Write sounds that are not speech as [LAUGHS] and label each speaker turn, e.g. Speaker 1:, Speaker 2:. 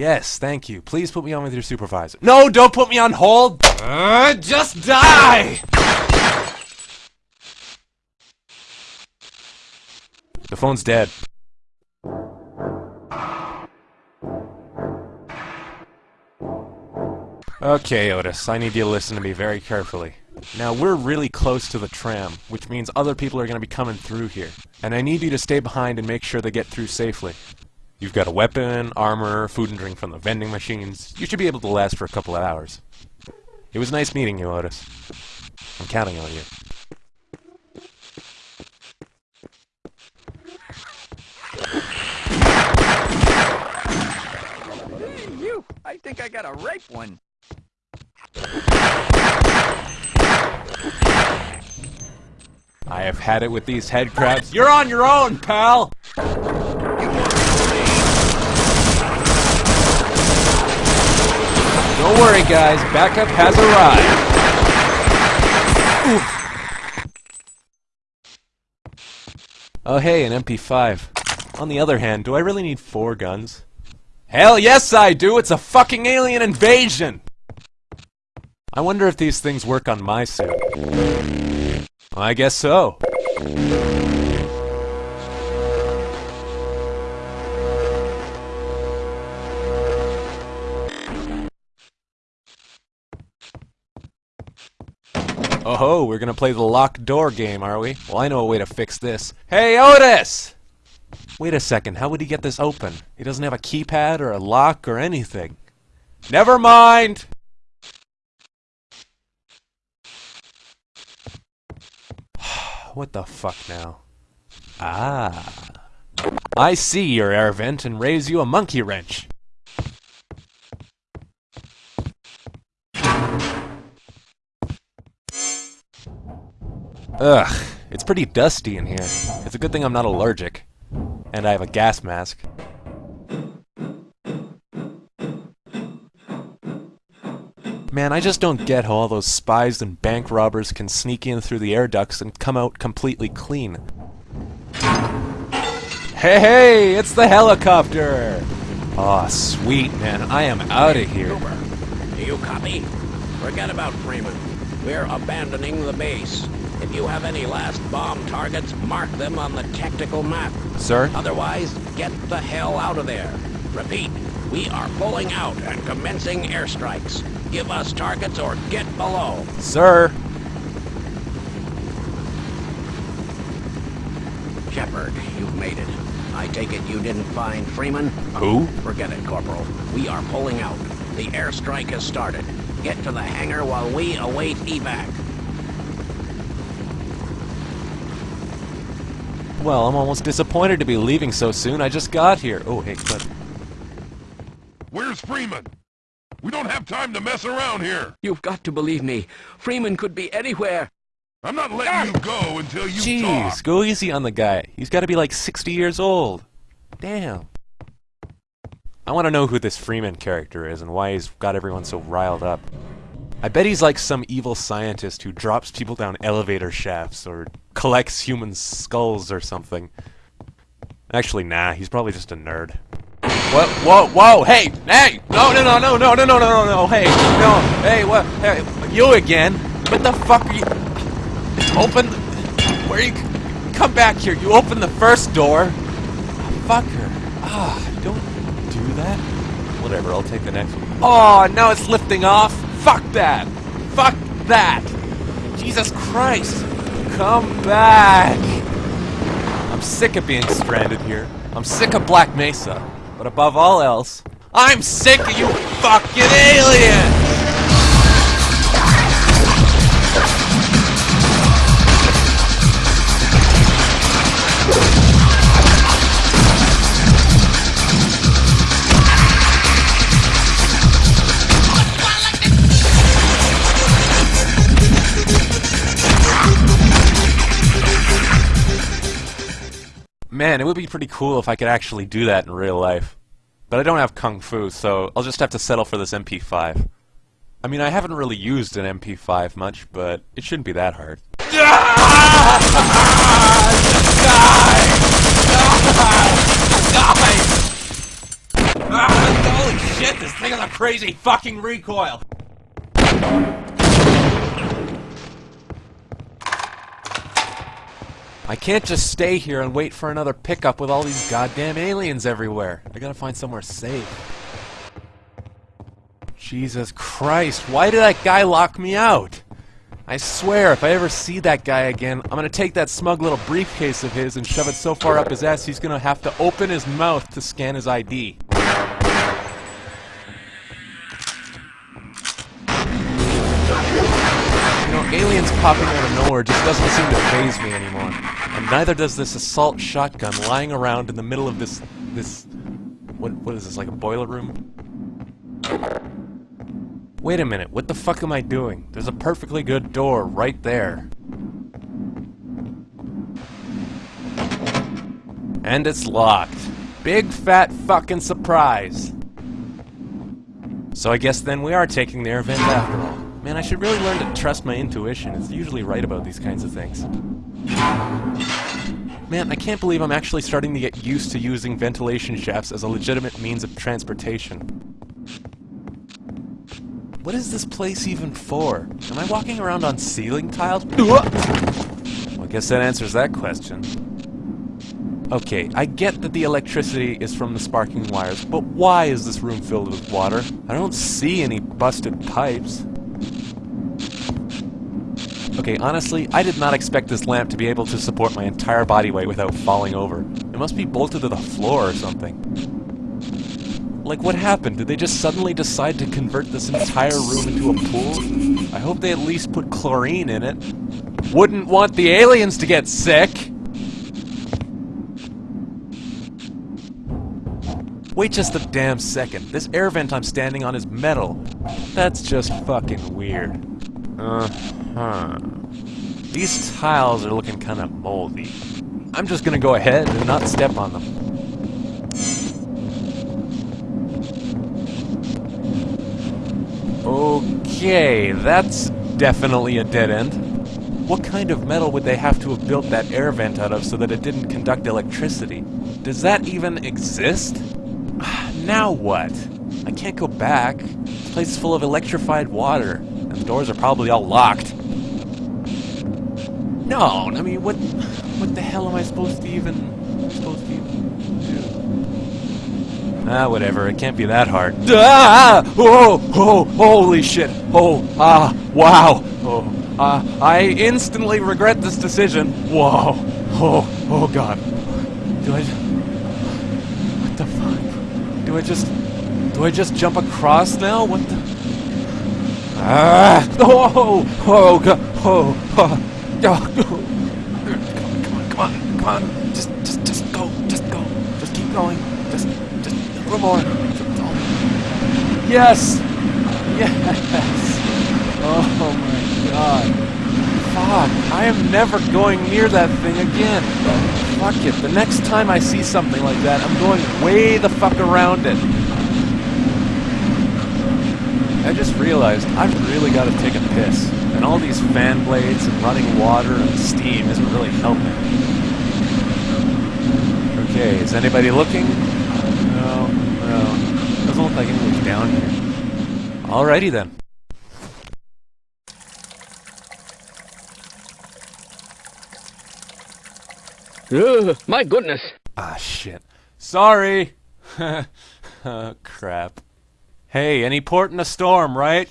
Speaker 1: Yes, thank you. Please put me on with your supervisor. No, don't put me on hold! Uh, just die! The phone's dead. Okay, Otis, I need you to listen to me very carefully. Now, we're really close to the tram, which means other people are going to be coming through here. And I need you to stay behind and make sure they get through safely. You've got a weapon, armor, food and drink from the vending machines. You should be able to last for a couple of hours. It was nice meeting you, Otis. I'm counting on you.
Speaker 2: Hey, you! I think I got a ripe one.
Speaker 1: I have had it with these head crabs. You're on your own, pal! Don't worry, guys. Backup has arrived. Oh, hey, an MP5. On the other hand, do I really need four guns? Hell yes, I do! It's a fucking alien invasion! I wonder if these things work on my suit. I guess so. Oh ho, we're gonna play the locked door game, are we? Well, I know a way to fix this. Hey, Otis! Wait a second, how would he get this open? He doesn't have a keypad or a lock or anything. Never mind! [SIGHS] what the fuck now? Ah. I see your air vent and raise you a monkey wrench. Ugh, it's pretty dusty in here. It's a good thing I'm not allergic. And I have a gas mask. Man, I just don't get how all those spies and bank robbers can sneak in through the air ducts and come out completely clean. Hey, hey, it's the helicopter! Aw, oh, sweet, man, I am out of here.
Speaker 3: Cooper, do you copy? Forget about Freeman. We're abandoning the base. If you have any last bomb targets, mark them on the tactical map.
Speaker 1: Sir?
Speaker 3: Otherwise, get the hell out of there. Repeat, we are pulling out and commencing airstrikes. Give us targets or get below.
Speaker 1: Sir?
Speaker 3: Shepard, you've made it. I take it you didn't find Freeman?
Speaker 1: Who?
Speaker 3: Forget it, Corporal. We are pulling out. The airstrike has started. Get to the hangar while we await evac.
Speaker 1: Well, I'm almost disappointed to be leaving so soon. I just got here. Oh, hey, but...
Speaker 4: Where's Freeman? We don't have time to mess around here.
Speaker 2: You've got to believe me. Freeman could be anywhere.
Speaker 4: I'm not letting you go until you
Speaker 1: Jeez,
Speaker 4: talk.
Speaker 1: go easy on the guy. He's got to be like 60 years old. Damn. I want to know who this Freeman character is and why he's got everyone so riled up. I bet he's like some evil scientist who drops people down elevator shafts or collects human skulls or something. Actually, nah, he's probably just a nerd. What? Whoa, whoa, hey, hey! No, no, no, no, no, no, no, no, no, hey, no, hey, what? Hey, you again? What the fuck are you? Open. Where you? Come back here. You open the first door. Oh, fucker. Ah, don't do that. Whatever, I'll take the next one. Oh, now it's lifting off. Fuck that! Fuck that! Jesus Christ! Come back! I'm sick of being stranded here. I'm sick of Black Mesa. But above all else, I'm sick of you fucking aliens! Man, it would be pretty cool if I could actually do that in real life. But I don't have Kung Fu, so I'll just have to settle for this MP5. I mean, I haven't really used an MP5 much, but it shouldn't be that hard. Die! Die! Die! Ah, holy shit, this thing has a crazy fucking recoil! I can't just stay here and wait for another pickup with all these goddamn aliens everywhere. I gotta find somewhere safe. Jesus Christ, why did that guy lock me out? I swear, if I ever see that guy again, I'm gonna take that smug little briefcase of his and shove it so far up his ass he's gonna have to open his mouth to scan his ID. You know, aliens popping out of nowhere just doesn't seem to faze me anymore. Neither does this assault shotgun lying around in the middle of this... this... What, what is this, like a boiler room? Wait a minute, what the fuck am I doing? There's a perfectly good door right there. And it's locked. Big fat fucking surprise. So I guess then we are taking the air vent after all. Man, I should really learn to trust my intuition. It's usually right about these kinds of things. Man, I can't believe I'm actually starting to get used to using ventilation shafts as a legitimate means of transportation. What is this place even for? Am I walking around on ceiling tiles? Well, I guess that answers that question. Okay, I get that the electricity is from the sparking wires, but why is this room filled with water? I don't see any busted pipes. Okay, honestly, I did not expect this lamp to be able to support my entire body weight without falling over. It must be bolted to the floor or something. Like, what happened? Did they just suddenly decide to convert this entire room into a pool? I hope they at least put chlorine in it. Wouldn't want the aliens to get sick! Wait just a damn second. This air vent I'm standing on is metal. That's just fucking weird. Uh, Uh-huh. These tiles are looking kinda moldy. I'm just gonna go ahead and not step on them. Okay, that's definitely a dead end. What kind of metal would they have to have built that air vent out of so that it didn't conduct electricity? Does that even exist? [SIGHS] now what? I can't go back. This place is full of electrified water, and the doors are probably all locked. No, I mean, what, what the hell am I supposed to even, supposed to even do? Ah, whatever. It can't be that hard. Ah! Oh! Oh! Holy shit! Oh! Ah! Wow! Oh! Ah! I instantly regret this decision. Whoa! Oh! Oh God! Do I? What the fuck? Do I just? Do I just jump across now? What the? Ah! Oh! Oh God! Oh! oh. Oh, come on, come on, come on. Just, just, just go, just go. Just keep going. Just, just, a little more. Yes! Yes! Oh my god. Fuck, I am never going near that thing again. Fuck it, the next time I see something like that, I'm going way the fuck around it. I just realized I've really got to take a piss. And all these fan blades and running water and steam isn't really helping. Okay, is anybody looking? No, no. Doesn't look like anyone's down here. Alrighty then.
Speaker 2: Ugh, my goodness.
Speaker 1: Ah, shit. Sorry! [LAUGHS] oh, crap. Hey, any port in a storm, right?